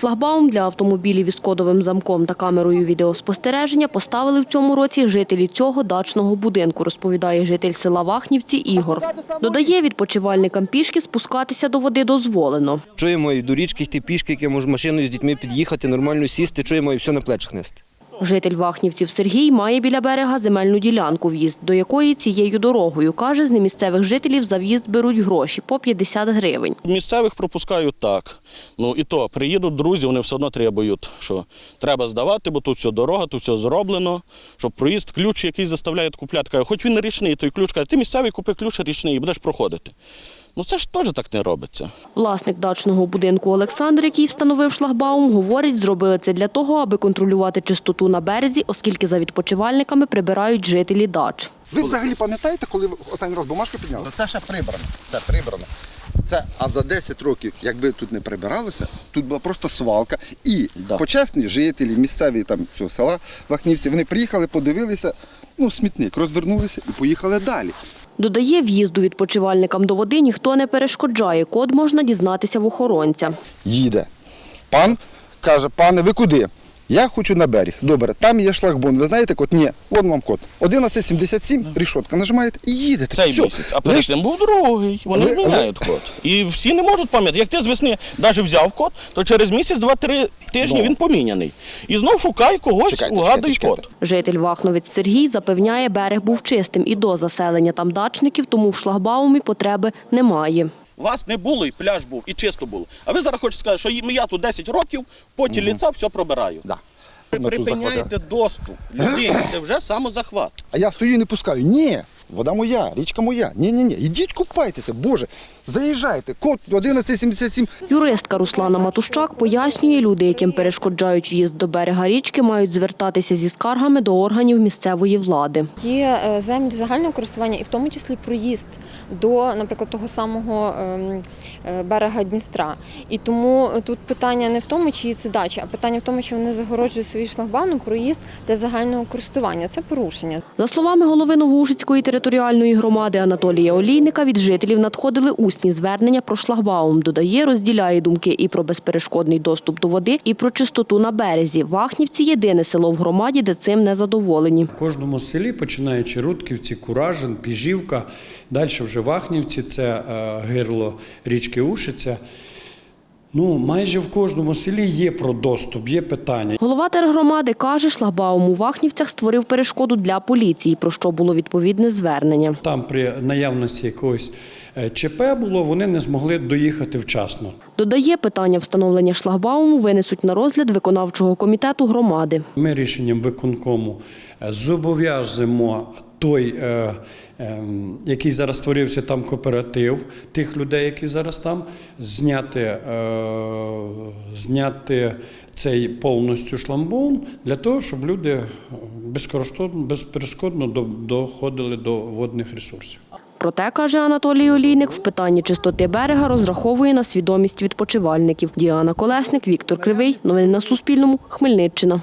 Шлагбаум для автомобілів із кодовим замком та камерою відеоспостереження поставили в цьому році жителі цього дачного будинку, розповідає житель села Вахнівці Ігор. Додає, відпочивальникам пішки спускатися до води дозволено. Чуємо і до річки йти пішки, яке може машиною з дітьми під'їхати, нормально сісти, чуємо і все на плечах нести. Житель Вахнівців Сергій має біля берега земельну ділянку, в'їзд до якої цією дорогою. Каже, з немісцевих жителів за в'їзд беруть гроші по 50 гривень. Місцевих пропускають так. Ну і то приїдуть друзі, вони все одно требують, що треба здавати, бо тут все дорога, тут все зроблено. Щоб проїзд, ключ, який заставляють купляти, каже, хоч він річний, той ключ каже, ти місцевий купи ключ річний і будеш проходити. Ну це ж теж так не робиться. Власник дачного будинку Олександр, який встановив шлагбаум, говорить, зробили це для того, аби контролювати чистоту на березі, оскільки за відпочивальниками прибирають жителі дач. Ви взагалі пам'ятаєте, коли ви останній раз бумажку підняли? Ну, Це ще прибрано. Це прибрано. Це, а за 10 років, якби тут не прибиралося, тут була просто свалка. І Да. почесні жителі, місцеві там цього села Вахнівці, вони приїхали, подивилися, ну, смітник, розвернулися і поїхали далі. Додає, в'їзду відпочивальникам до води ніхто не перешкоджає. Код можна дізнатися в охоронця. Їде. Пан каже, пане, ви куди? Я хочу на берег. Добре, там є шлагбон. Ви знаєте код? Ні, вон вам код. 1177, рішотка нажимаєте і їдете. Цей Все. місяць, а перед тим був другий. Вони Ви- міняють код. І всі не можуть пам'ятати. Як ти з весни навіть взяв код, то через місяць, два-три тижні Ну. він поміняний. І знов шукай когось, Чекайте, угадай чекайте, код. Житель Вахновець Сергій запевняє, берег був чистим і до заселення там дачників, тому в шлагбаумі потреби немає. Вас не було, і пляж був, і чисто було. А ви зараз хочете сказати, що я тут 10 років, потім угу. ліца все пробираю. Да. Ви припиняєте доступ людині, це вже самозахват. А я стою і не пускаю. Ні, вода моя, річка моя. Ні, ні, ні. Ідіть купайтеся, Боже. Заїжджайте. Код 1177. Юристка Руслана Матущак пояснює, люди, яким перешкоджають в'їзд до берега річки, мають звертатися зі скаргами до органів місцевої влади. Є е, землі загального користування, і в тому числі проїзд до, наприклад, того самого ем, е, берега Дністра. І тому тут питання не в тому, чиї це дачі, а питання в тому, що вони загороджують свої шлагбаном проїзд для загального користування. Це порушення. За словами голови Новоушицької територіальної громади Анатолія Олійника, від жителів надходили усні звернення про шлагбаум. Додає, розділяє думки і про безперешкодний доступ до води, і про чистоту на березі. Вахнівці – єдине село в громаді, де цим не задоволені. В кожному селі, починаючи Рудківці, Куражин, Піжівка, далі вже Вахнівці, це е, гирло річки Ушиця. Ну, майже в кожному селі є про доступ, є питання. Голова тергромади каже, шлагбаум у Вахнівцях створив перешкоду для поліції, про що було відповідне звернення. Там при наявності якогось е, ЧП було, вони не змогли доїхати вчасно. Додає, питання встановлення шлагбауму винесуть на розгляд виконавчого комітету громади. Ми рішенням виконкому е, зобов'язуємо той, е, е, який зараз створився там кооператив, тих людей, які зараз там, зняти, е, зняти цей повністю шламбун для того, щоб люди безперешкодно до- доходили до водних ресурсів. Проте, каже Анатолій Олійник, в питанні чистоти берега розраховує на свідомість відпочивальників. Діана Колесник, Віктор Кривий. Новини на Суспільному. Хмельниччина.